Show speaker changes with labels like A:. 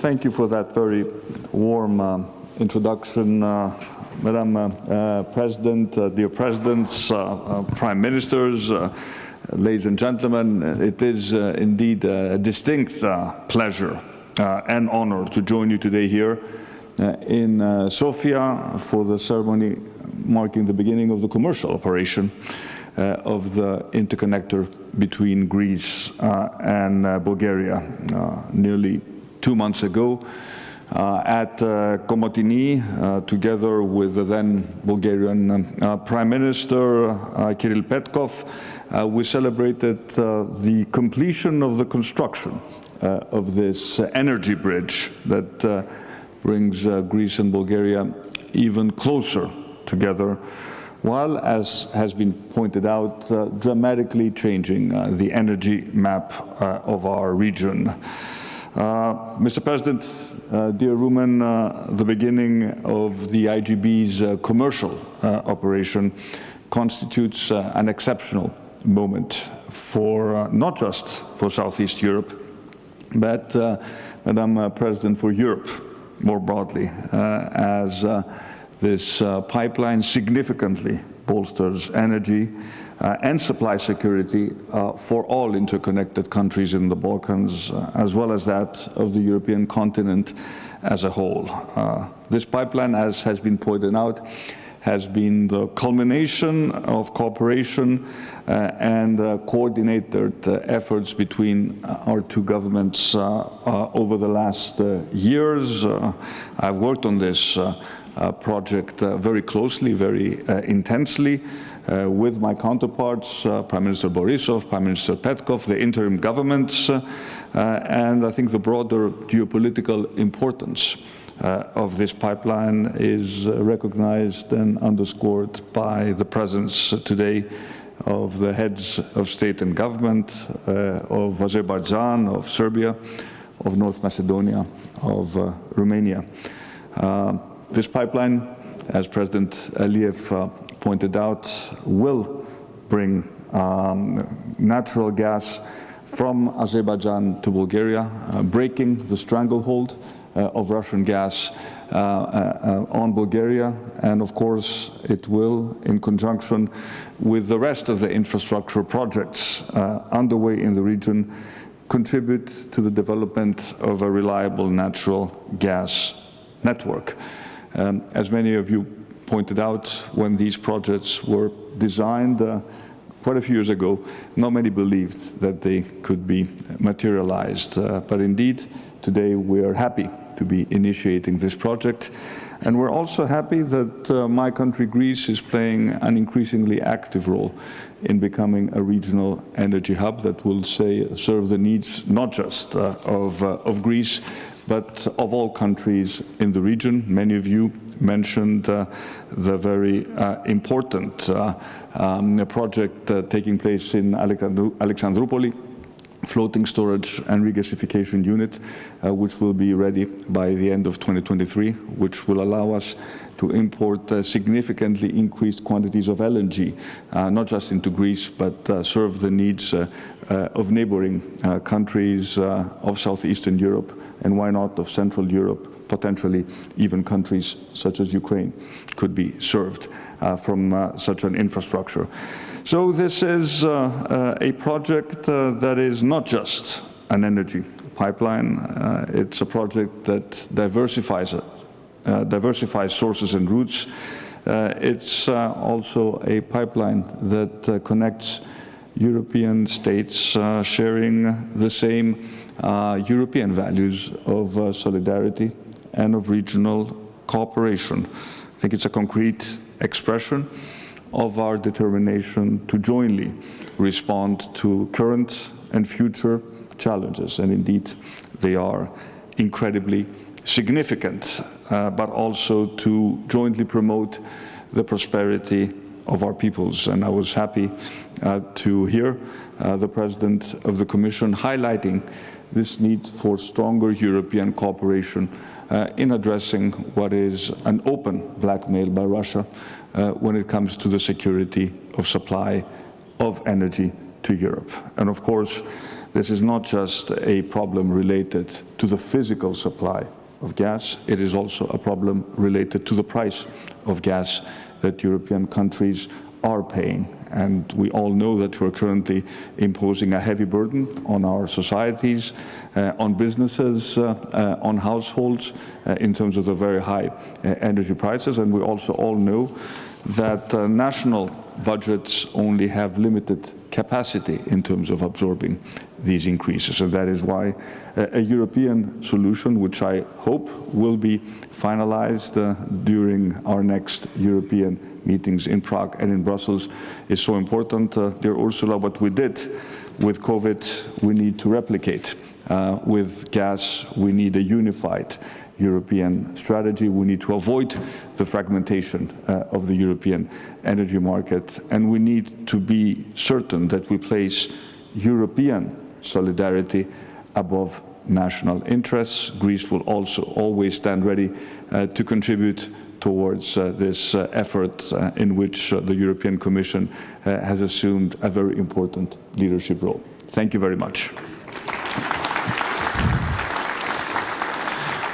A: thank you for that very warm uh, introduction, uh, Madam uh, uh President, uh, dear Presidents, uh, Prime Ministers, ladies and gentlemen. It is indeed a distinct pleasure and honor to join you today here in Sofia for the ceremony marking the beginning of the commercial operation of the interconnector between Greece and Bulgaria. nearly two months ago uh, at uh, Komotini, uh, together with the then Bulgarian uh, Prime Minister uh, Kirill Petkov, we celebrated the completion of the construction of this energy bridge that brings Greece and Bulgaria even closer together while, as has been pointed out, dramatically changing the energy map of our region. Uh, Mr. President, uh, dear Rumen, uh, the beginning of the IGB's uh, commercial uh, operation constitutes an exceptional moment for not just for Southeast Europe, but, Madam President, for Europe more broadly, as this pipeline significantly bolsters energy Uh, and supply security uh, for all interconnected countries in the Balkans, uh, as well as that of the European continent as a whole. Uh, this pipeline, as has been pointed out, has been the culmination of cooperation uh, and uh, coordinated uh, efforts between uh, our two governments over the last years. I've worked on this project very closely, very intensely. Uh, with my counterparts, uh, Prime Minister Borisov, Prime Minister Petkov, the interim governments, uh, and I think the broader geopolitical importance uh, of this pipeline is recognized and underscored by the presence today of the heads of state and government uh, of Azerbaijan, of Serbia, of North Macedonia, of uh, Romania. this pipeline, as President Aliyev pointed out, will bring um, natural gas from Azerbaijan to Bulgaria, uh, breaking the stranglehold uh, of Russian gas uh, uh, on Bulgaria. And of course, it will, in conjunction with the rest of the infrastructure projects uh, underway in the region, contribute to the development of a reliable natural gas network. Um, as many of you pointed out when these projects were designed uh, quite a few years ago, not many believed that they could be materialized. Uh, but indeed, today we are happy to be initiating this project. And we're also happy that uh, my country, Greece, is playing an increasingly active role in becoming a regional energy hub that will say, serve the needs not just uh, of, uh, of Greece, but of all countries in the region. Many of you mentioned uh, the very uh, important uh, um, project taking place in Alexandru Alexandroupoli, floating storage and regasification unit, uh, which will be ready by the end of 2023, which will allow us to import uh, significantly increased quantities of LNG, uh, not just into Greece, but serve the needs of neighboring countries of southeastern Europe, and why not of Central Europe, potentially even countries such as Ukraine could be served uh, from uh, such an infrastructure. So this is uh, uh a project uh, that is not just an energy pipeline, uh, it's a project that diversifies, diversifies sources and routes. it's also a pipeline that connects European states sharing the same European values of solidarity, and of regional cooperation. I think it's a concrete expression of our determination to jointly respond to current and future challenges. And indeed, they are incredibly significant, uh, but also to jointly promote the prosperity of our peoples. And I was happy uh, to hear uh, the President of the Commission highlighting this need for stronger European cooperation in addressing what is an open blackmail by Russia uh, when it comes to the security of supply of energy to Europe. And of course, this is not just a problem related to the physical supply of gas, it is also a problem related to the price of gas that European countries are paying. And we all know that we're currently imposing a heavy burden on our societies, uh, on businesses, uh, uh, on households, uh, in terms of the very high uh, energy prices. And we also all know that uh, national budgets only have limited capacity in terms of absorbing these increases. And that is why uh, a European solution, which I hope will be finalized uh, during our next European meetings in Prague and in Brussels, is so important. Uh, dear Ursula, what we did with COVID, we need to replicate. Uh, with gas, we need a unified European strategy. We need to avoid the fragmentation uh, of the European energy market, and we need to be certain that we place European solidarity above national interests. Greece will also always stand ready uh, to contribute towards uh, this uh, effort uh, in which uh, the European Commission uh, has assumed a very important leadership role. Thank you very much.